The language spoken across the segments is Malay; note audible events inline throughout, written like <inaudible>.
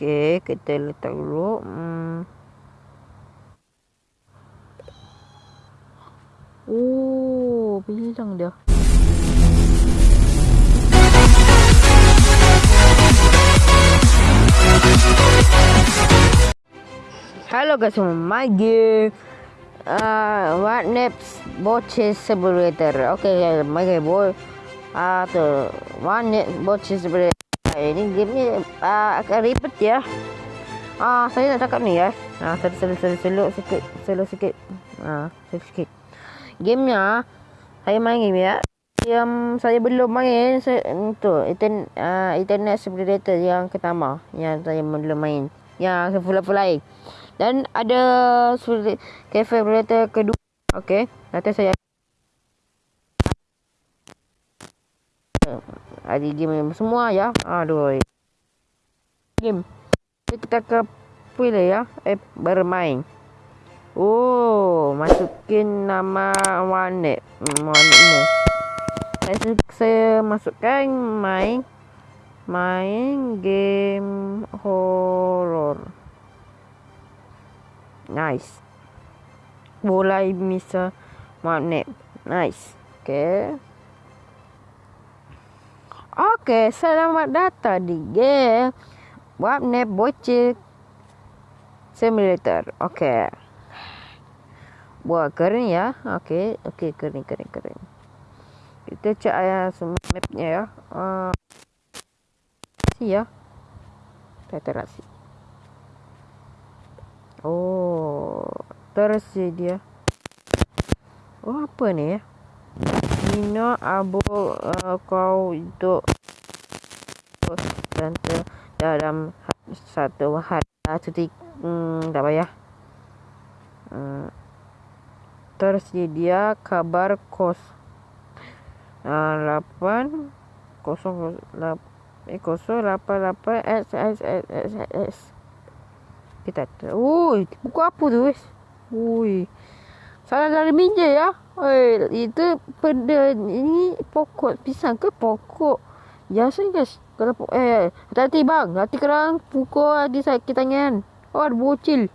Okey, kita letak dulu. Hmm. Oh, bilang dia. Hello guys, my game. Uh, what next? Boches simulator. Okay, my game boy. Ah, uh, tu. One next boches simulator. Ini game ni uh, agak ribet ya. Ah, uh, saya nak cakap ni ya. Ah, uh, selu selu selu sikit, selu sikit. Ah, uh, selu sikit. Gamenya saya main game ya. Yang saya belum main saya tu internet uh, internet simulator yang pertama yang saya belum main. Yang full full lain. Dan ada cafe operator kedua. Okey, nanti saya ada game semua ya. Aduh. Game. Kita ke pilih ya. Eh bermain. Oh, masukin nama warnet. Warnetmu. Saya, saya masukkan main main game horror. Nice. Mulai misal magnet. Nice. Okay. Okay, selamat datang di game Wapnet Bocil Simulator. Okay. Buat kering ya. Okay. Okay, kering, kering, kering. Kita cek ayah semua mapnya ya. Uh, ya. Teterasi. Oh, tersedia. Oh, apa ni ya? Nino abu uh, kau untuk tante dalam satu hari cuti hmm, tak payah. Hmm, tersedia kabar kos uh, 8 kosong eh kosong lapan lapan s s s s s. Kita ui buku apa tu wes ui. Salah dari minja ya oi itu pada ini pokok pisang ke pokok? Biasa guys kalau eh hati bang hati kerang pukul di sakit tangan. Oh ada bocil.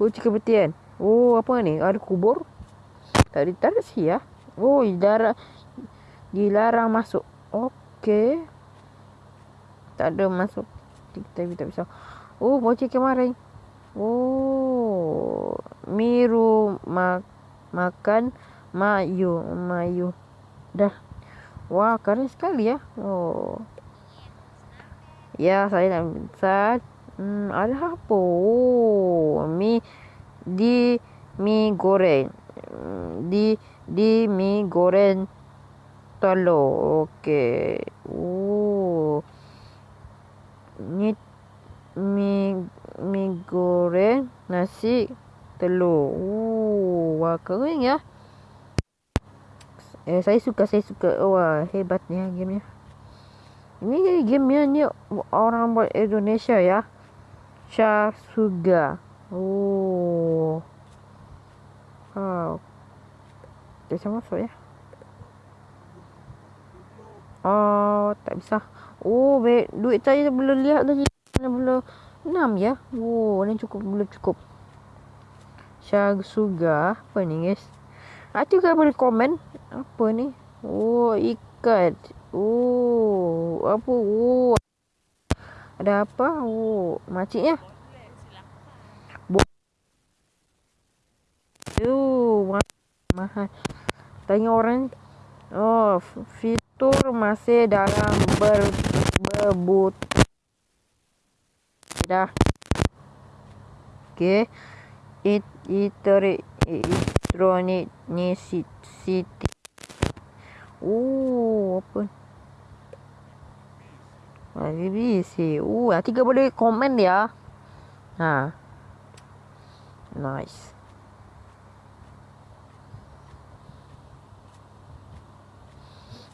Bocil kebetian oh apa ni? Ada kubur? Tadi tarik sih ya? Oh darah dilarang masuk. Okey. Tak ada masuk. Kita tak bisa. Oh, bocil kemarin. Oh, miru mak makan mayu mayu. Dah. Wah, keren sekali ya. Oh. Ya, saya nak pesan. Hmm, ada apa? Oh, mi di mi goreng. Hmm, di di mi goreng telur. Okey. Oh. Ni mi mi goreng nasi telur. Oh, wah kering ya. Eh saya suka saya suka. Oh, wah hebatnya game nya. Ini game nya ni orang buat Indonesia ya. Syah Suga. Oh. Oh. Bisa masuk ya. Oh, tak bisa. Oh, duit saya belum lihat lagi belum enam ya. Oh, ni cukup belum cukup. Syag Suga. Apa ni guys? Nanti kau boleh komen. Apa ni? Oh, ikat. Oh, apa? Oh. Ada apa? Oh, makcik ya. Oh, mahal. Tanya orang. Oh, fitur masih dalam ber berbut dah. Okey. It iteri elektronik ni city. Oh, apa? Ah, BBC. Oh, nanti kau boleh komen dia. Ha. Nice.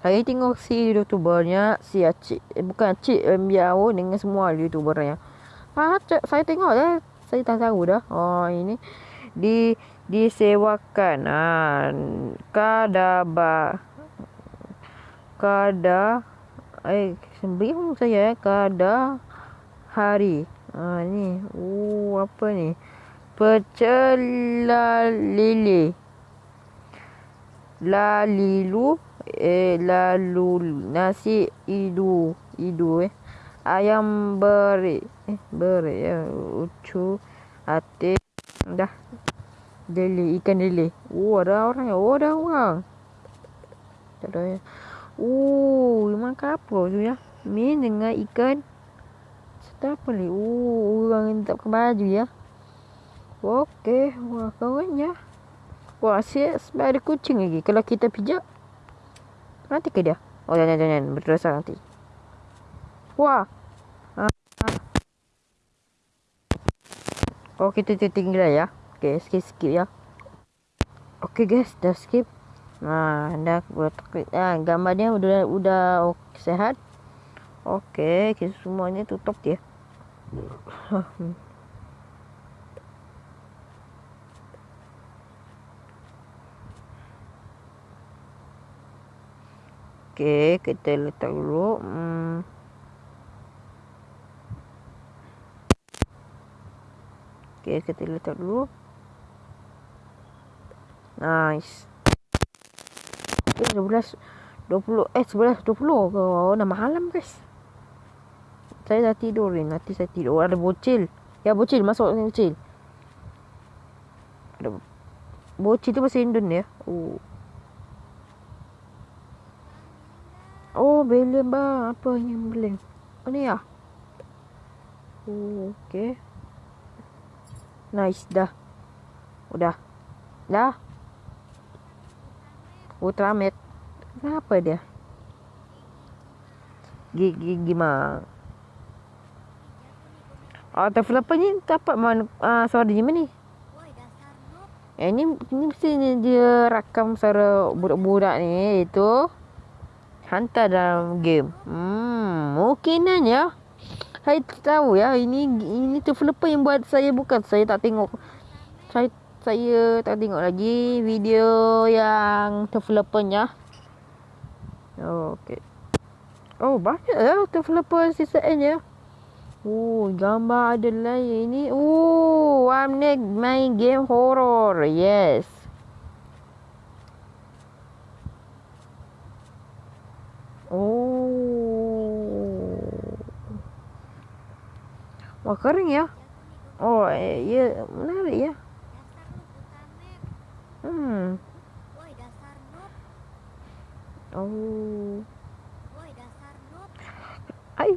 Saya tengok si youtubernya si Acik eh, bukan Acik eh, Miao dengan semua youtubernya. Ah, saya tengok dah. Saya tak tahu dah. Oh, ini di disewakan. Ah, kada ba kada eh sembih saya eh kada hari. Ha ni. Oh, apa ni? Pecel lili. Lalilu eh lalu nasi idu idu eh ayam beri eh beri ya. Ucu ate dah. Deli ikan deli oh ada orang ya. Oh ada orang. Tak ada ya oh makan apa tu ya. Mi dengan ikan. Sedap ni? Oh orang yang tak pakai baju ya. Okey wah kawan ya. Wah asyik sebab ada kucing lagi. Kalau kita pijak Nanti ke dia? Oh jangan jangan berdosa nanti. Wah. Ha. Oh kita tinggal ya. Okay skip skip ya. Okay guys dah skip. Nah dah buat ah, gambar dia udah udah okay, sehat. Okay kita semuanya tutup dia. Okey, kita letak dulu. Hmm. Okey, kita letak dulu. Nice. Okey, 12 20 eh 11 20 ke oh, dah malam guys. Saya dah tidur ni, nanti saya tidur. Ada bocil. Ya bocil masuk ni bocil. Ada bocil tu bahasa Indon ya. Oh. Oh, belen bang. Apa yang belen? Oh, ni ya? Oh, okay. Nice, dah. Udah. Dah. Ultramat. Kenapa dia? Gigi gimana? Oh, developer ni dapat mana uh, suara dia ni? Eh, ni, ni mesti dia rakam suara budak-budak ni. Itu hantar dalam game. Hmm, mungkinan ya. Saya tahu ya, ini ini developer yang buat saya bukan saya tak tengok. Saya saya tak tengok lagi video yang developernya. Okey. Oh, banyak ya developer season N ya. Oh, gambar ada lain ini. Oh, I'm main game horror. Yes. Oh. Wah, kering ya. Oh, eh, ya, menarik ya. Hmm. Oh. Ai.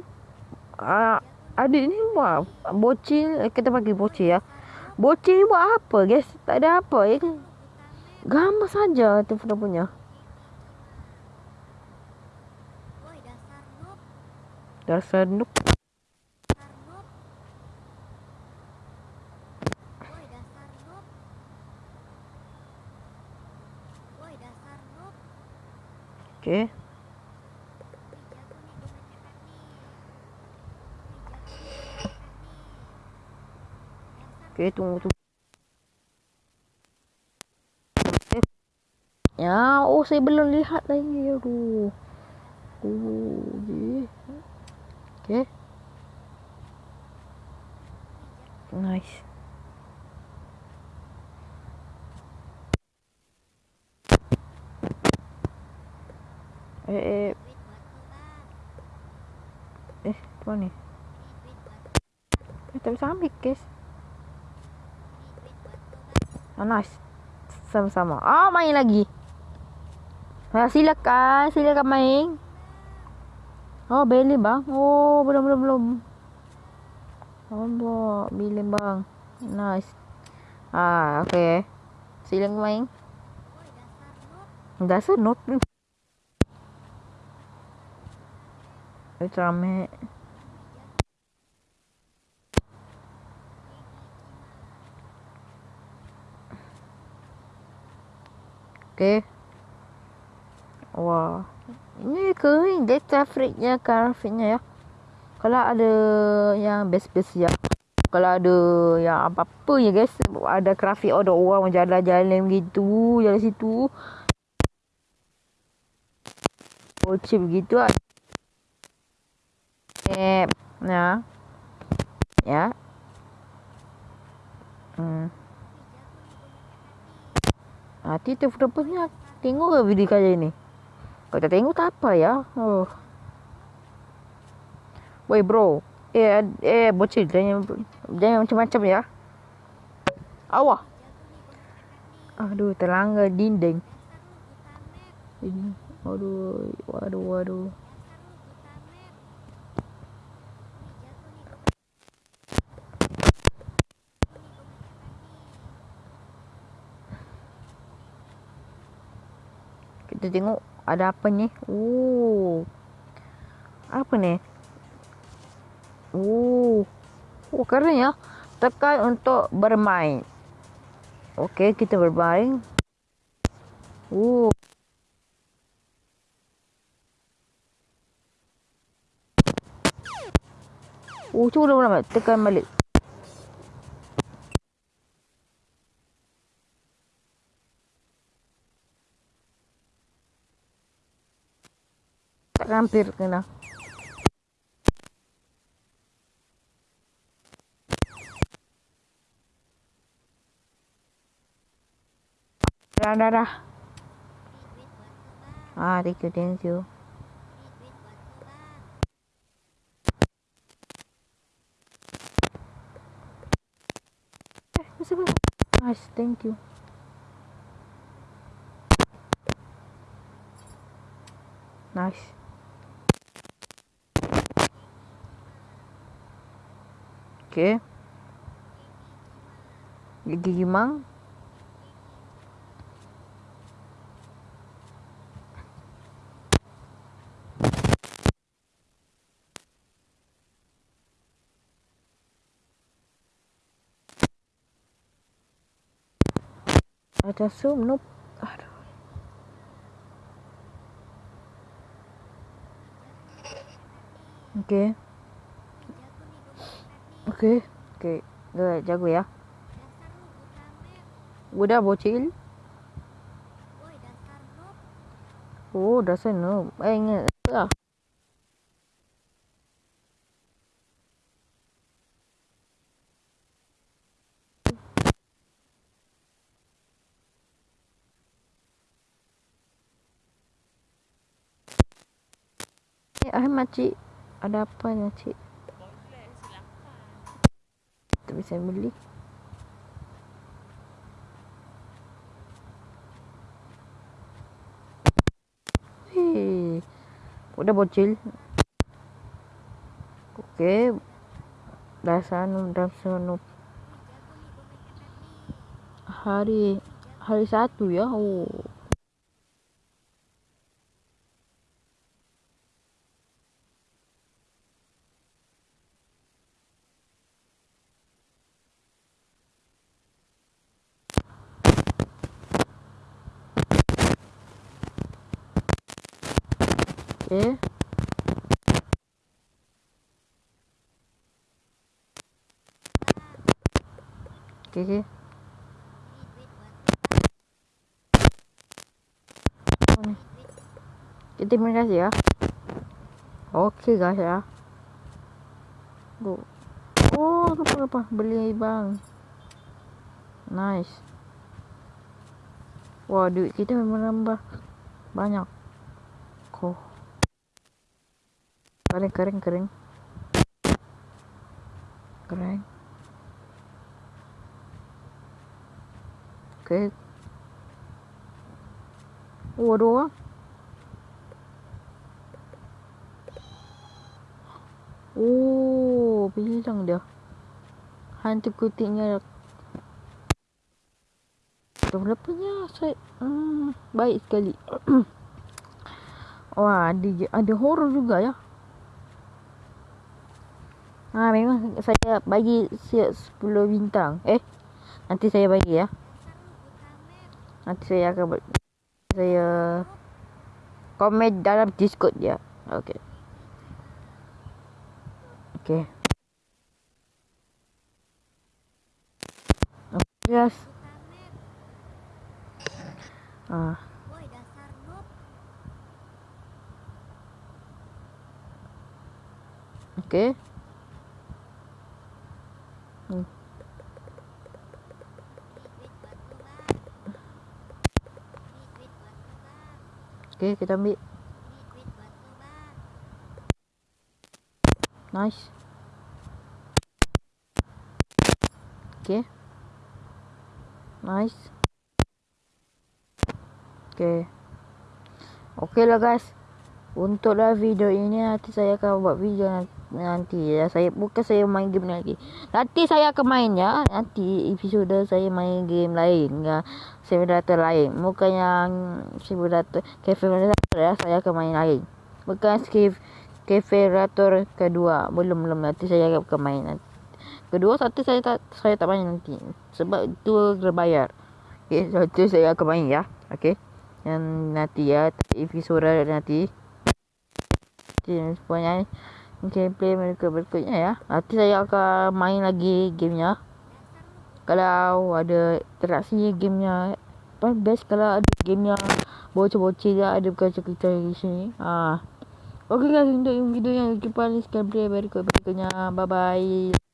Ah, adik ni buat bocil, eh, kita bagi bocil ya. Bocil ni buat apa, guys? Tak ada apa ya. Gambar saja tu punya. dasar noob Okay. Okay, tunggu tu. Ya, oh saya belum lihat lagi. Aduh. Oh, okay. Nice. Eh, eh. Eh, apa ni? Eh, tak bisa ambil, guys. Oh, nice. Sama-sama. Oh, main lagi. Ha, silakan. Silakan main. Oh, beli bang. Oh, belum belum belum. Oh, beli bang. Nice. Ah, okay. Silang main. Dasar not. Itu rame. Okay. Wah. Ini kering dia grafiknya grafiknya ya. Kalau ada yang best-best ya. Kalau ada yang apa-apa ya guys. Ada grafik ada orang jalan-jalan begitu. Jalan situ. Bocil begitu lah. Eh, ya. Ya. Hmm. Hati tu fotonya tengok ke video kali ni? Kau tak tengok tak apa ya. Oh. Woi bro. Eh eh bocil jangan jangan macam-macam ya. Awah. Aduh terlanggar dinding. Ini. Aduh, waduh, waduh. Kita tengok ada apa ni. Oh. Apa ni? Oh. Oh, keren ya. Tekan untuk bermain. Okey, kita bermain. Oh. Oh, cuba dah tekan balik. Hampir kena. Dah, dah. Ah, thank you, thank you. Nice, thank you. Nice. Okay. Gigi gimang. Ada zoom, nope. Aduh. Okay. Okay. Okay. Dah jago ya. Udah bocil. Oh, dasar noob. Eh, ingat. Ah. Eh, Ahmad cik. Ada apa ni Tak bisa beli. Hei. Udah bocil. Okey. Dah sanu, dah. Hari hari satu ya. Oh. Okay. Okay, okay. Okay, terima kasih ya. Okay guys ya. Go. Oh, apa apa beli bang. Nice. Wah, duit kita memang nambah banyak. Kok. Kering kering kering. Kering. Oke. Okay. waduh. Oh bilang dia. Hantu kutiknya berapanya saya hmm, baik sekali. <clears throat> Wah ada ada horror juga ya Ha memang saya bagi siap 10 bintang. Eh. Nanti saya bagi ya. Nanti saya akan saya komen dalam Discord ya. Okey. Okey. Okay, yes. Ah. Okey. Okay, kita ambil. Nice. Okay. Nice. Okay. Okay lah guys. Untuklah video ini nanti saya akan buat video nanti ya. Saya bukan saya main game lagi. Nanti saya akan main ya. Nanti episode saya main game lain ya. Simulator lain. Bukan yang simulator cafe simulator ya. Saya akan main lain. Bukan cafe cafe kedua. Belum belum nanti saya akan main nanti. Kedua satu saya tak saya tak main nanti sebab itu terbayar. Okey, satu saya akan main ya. Okey. Yang nanti ya episode nanti. Semuanya gameplay mereka berikutnya ya. Nanti saya akan main lagi gamenya. Kalau ada interaksi gamenya apa best kalau ada gamenya bocor-bocor dia ada kacau-kacau di sini. Ah. Okey guys untuk video yang kita paling sekali berikut berikutnya. Bye bye.